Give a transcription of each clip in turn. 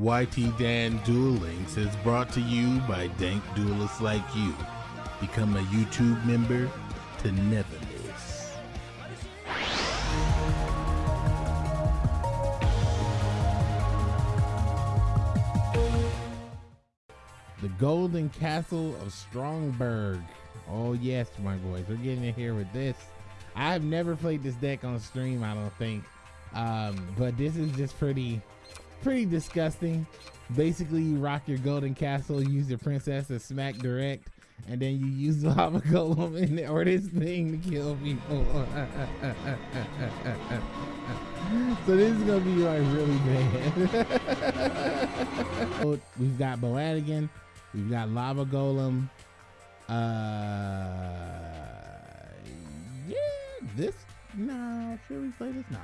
YT Dan Duel Links is brought to you by dank duelists like you. Become a YouTube member to never miss. The Golden Castle of Stromberg. Oh yes, my boys, we're getting in here with this. I have never played this deck on stream, I don't think. Um, but this is just pretty pretty disgusting. Basically, you rock your golden castle, use your princess to smack direct, and then you use the lava golem in it, or this thing to kill people. so this is gonna be like really bad. we've got Boadigan, we've got lava golem. Uh, yeah, this no, should we play this? No,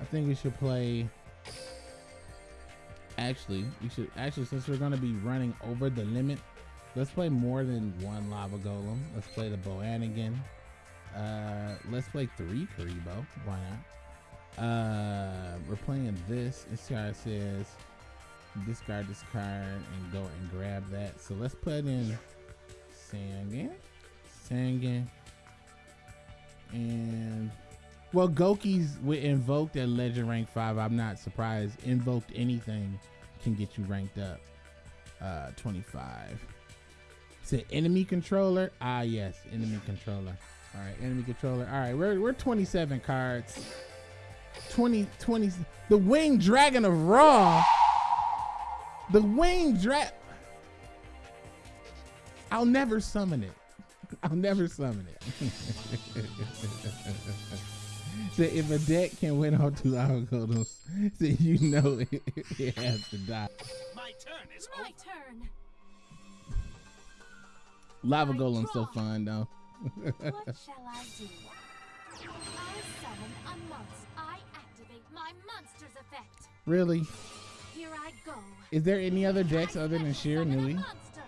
I think we should play actually we should actually since we're to be running over the limit let's play more than one lava golem. Let's play the boanigan uh let's play three Kuriboh. Why not? Uh we're playing this. This card says discard this card and go and grab that. So let's put in sangan. Sangan. And well, Goki's with invoked at legend rank five. I'm not surprised. Invoked anything can get you ranked up. Uh, 25. It's enemy controller. Ah, yes, enemy controller. All right, enemy controller. All right, we're we're 27 cards. 20, 20. The winged dragon of Ra. The winged dragon. I'll never summon it. I'll never summon it. So if a deck can win all two lava golems, then you know it, it has to die. My turn is My over. turn. Lava I golem's so draw. fun though. What shall I do? I summon a monster. I activate my monster's effect. really? Here I go. Is there any other decks I other than Sheer summon a Nui? monster.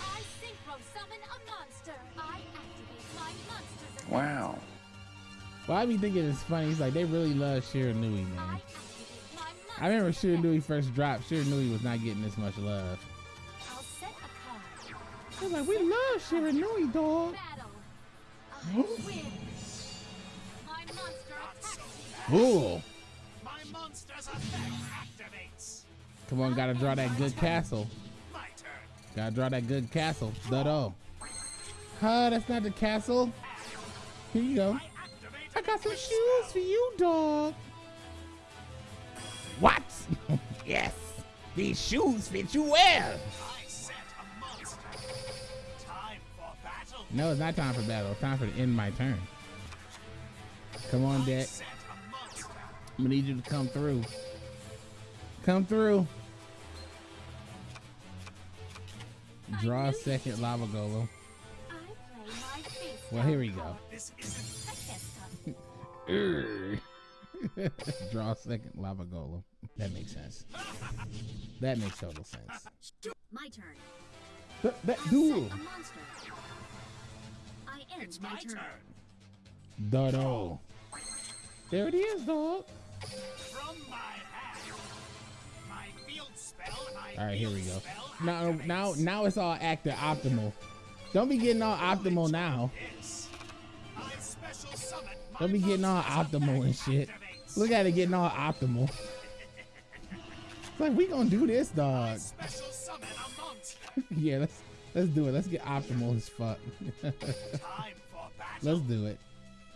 I synchro summon a monster. I activate my monster's effect. Wow. Well, I be thinking it's funny. It's like they really love Shiranui, man. I remember monster's Sheer effect. Nui first dropped. Shiranui was not getting this much love. I'll set a card. I was like, we love Shiranui, dog. Battle. I win. My monster attacks. Cool. My monster's effect activates. Come on, gotta draw that good castle. Gotta draw that good castle. Dodo. Huh, that's not the castle. Here you go. Got some shoes for you, dog. What? yes. These shoes fit you well. I set a monster. Time for battle. No, it's not time for battle. It's time for to end my turn. Come on, deck. set a monster. I'm gonna need you to come through. Come through. Draw a second lava golem. I play my face. Well, here we go. Draw a second lava golem. That makes sense. That makes total sense. My turn. That, that duel. set. I end It's my, my turn. turn. Dodo. There it is, dog. From my hand. My field spell. My All right, here we go. Now, activates. now, now it's all active optimal. Don't be getting all optimal now. I special summon my Don't be getting all optimal and shit. Look at it getting all optimal. It's like we gonna do this, dog. Special summon a monster. yeah, let's let's do it. Let's get optimal as fuck. Time for battle. let's do it.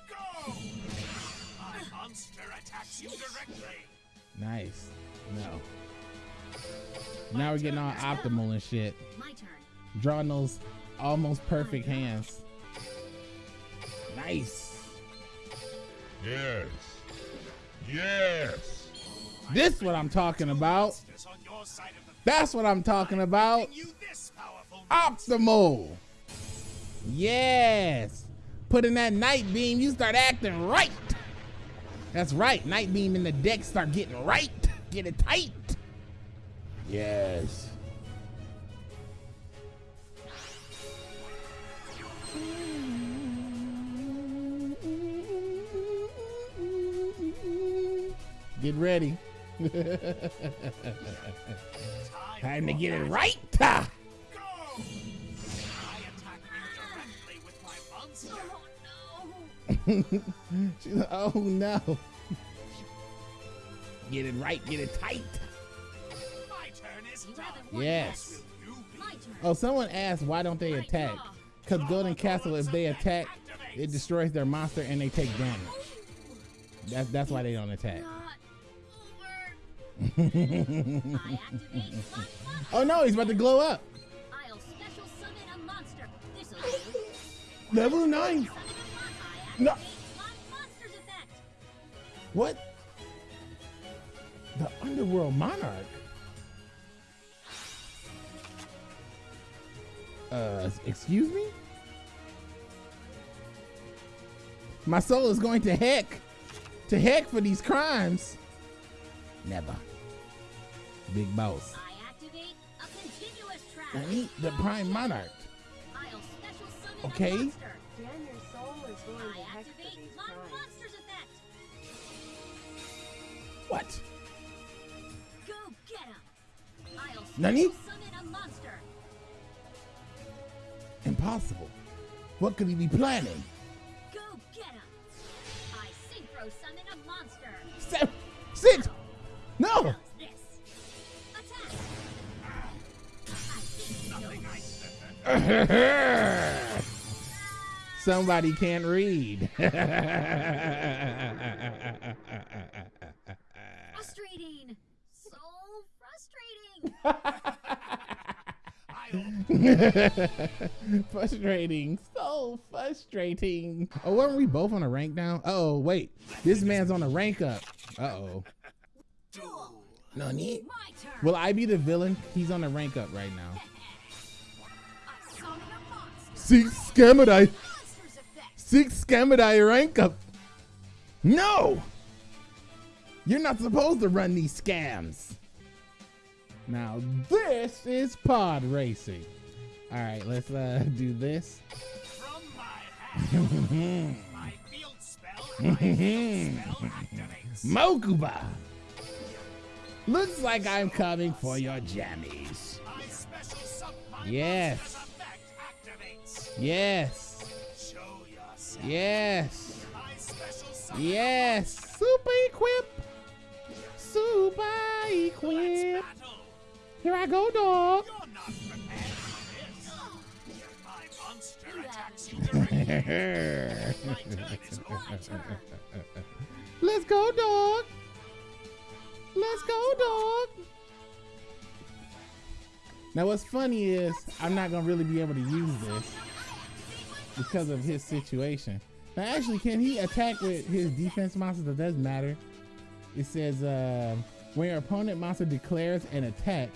Go! My monster attacks you directly. Nice. No. Now we're getting all optimal and shit. Drawing those almost perfect hands. Nice. Yes. Yes. This is what I'm talking about. Monsters on your side of the That's what I'm talking about. giving you this powerful Optimal. Yes. Put in that night beam, you start acting right. That's right. Night beam in the deck start getting right. Get it tight. Yes. Get ready. Time to get it right. Ta! Go! I attack you directly with my monster. Oh no! She's like, oh no. Get it right, get it tight. My turn is done. Yes. You be My turn. Oh, someone asked why don't they attack? Because Golden Castle, if they attack, it destroys their monster and they take damage. That's that's why they don't attack. Oh no, he's about to glow up. I'll special summon a monster. This'll. Level nine. Summon a mon- I No. activate my monster's effect. What? The Underworld Monarch. Uh, excuse me? My soul is going to heck. To heck for these crimes. Never. Big boss. I need the Prime Monarch. Okay. What? Go get him. I'll special Nani? Impossible. What could he be planning? Go get him. I synchro summon a monster. Sit! No! Somebody can't read. Frustrating. So frustrating. frustrating. So frustrating. Oh, weren't we both on a rank now? Oh, wait. This man's on a rank up. Uh oh. No need. Will I be the villain? He's on a rank up right now. Six Scamadai. Six Scamadai rank up. No! You're not supposed to run these scams. Now, this is pod racing. All right, let's uh, do this. From my hand, my field spell, my field spell activates. Mokuba. Looks like I'm coming for your jammies. My special sub my Yes. Yes. Yes. Yes. Super equip. Super equip. Here I go, dog. Let's go, dog. Let's go, dog. Now, what's funny is I'm not gonna really be able to use this because of his situation. Now, actually, can he attack with his defense monsters? That does matter. It says uh, when your opponent monster declares an attack,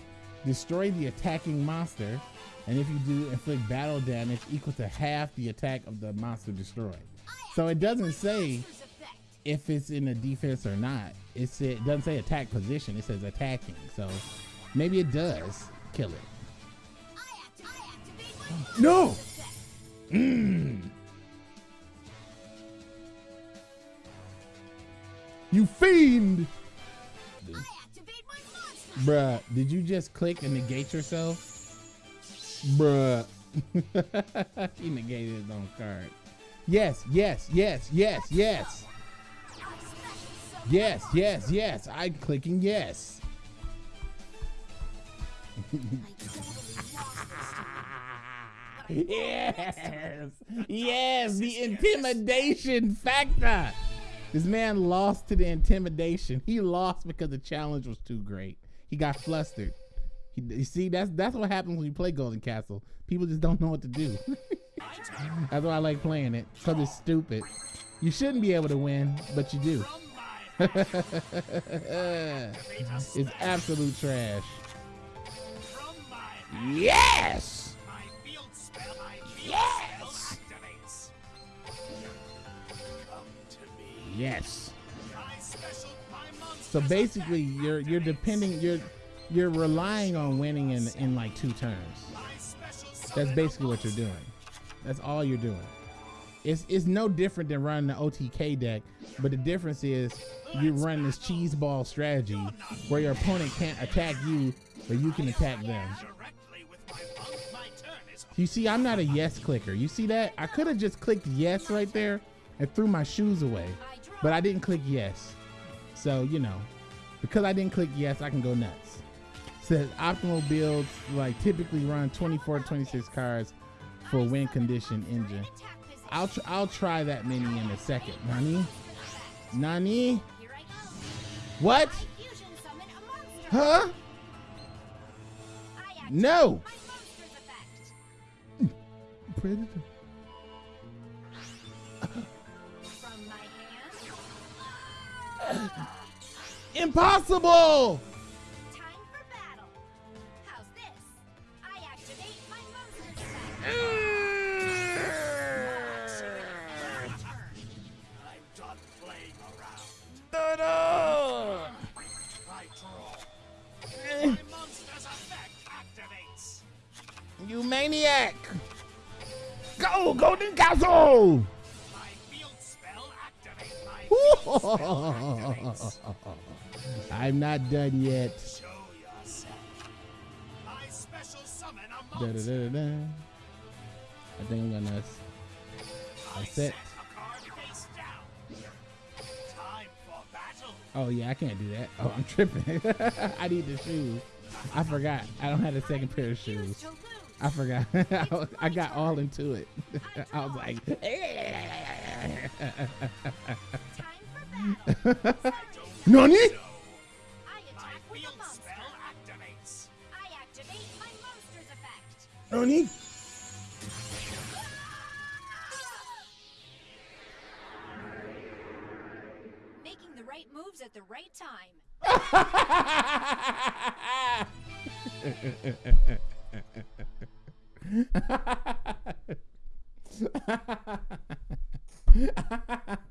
destroy the attacking monster, and if you do, inflict battle damage equal to half the attack of the monster destroyed. So it doesn't say if it's in a defense or not. It said it doesn't say attack position. It says attacking. So maybe it does kill it. I, act- I activate my No. Mm. You fiend, I my bruh. Did you just click and negate yourself, bruh? he negated his own card. Yes, yes, yes, yes, yes, I special summon yes, yes, yes. I'm clicking yes. yes, yes, the intimidation factor. This man lost to the intimidation. He lost because the challenge was too great. He got flustered. He, you see, that's that's what happens when you play Golden Castle. People just don't know what to do. that's why I like playing it because it's stupid. You shouldn't be able to win, but you do. From my hand, activate a it's absolute trash. From my hand, Yes. Yes. So basically, you're you're depending you're you're relying on winning in in like two turns. That's basically what you're doing. That's all you're doing. It's it's no different than running the OTK deck, but the difference is you run this cheese ball strategy where your opponent can't attack you, but you can attack them. You see, I'm not a yes clicker. You see that? I could have just clicked yes right there and threw my shoes away, but I didn't click yes. So you know, because I didn't click yes, I can go nuts. Says optimal builds like typically run 24 26 cards for win condition engine. I'll tr- I'll try that many in a second. Nani? Nani? Here I go. What? I fusion summon a monster. Huh? No. my monster's effect. Predator. Activates. You maniac! Go, Golden Castle! I'm not done yet. Da, da, da. I think I'm gonna. I set. Oh yeah, I can't do that. Oh, I'm tripping. I need the shoes. I forgot. I don't have a second pair of shoes. I forgot. I got all into it. I was like. Nani? I My attack with a field monster. spell activates. I activate my monster's effect. Nani? Making the right moves at the right time.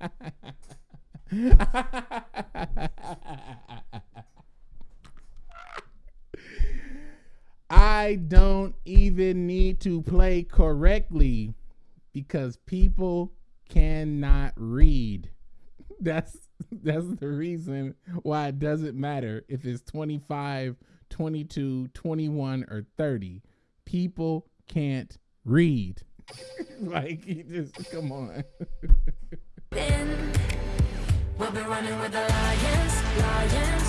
I don't even need to play correctly because people cannot read. That's that's the reason why it doesn't matter if it's 25, 22, 21 or 30. People can't read. like you just come on. I've been running with the lions, lions.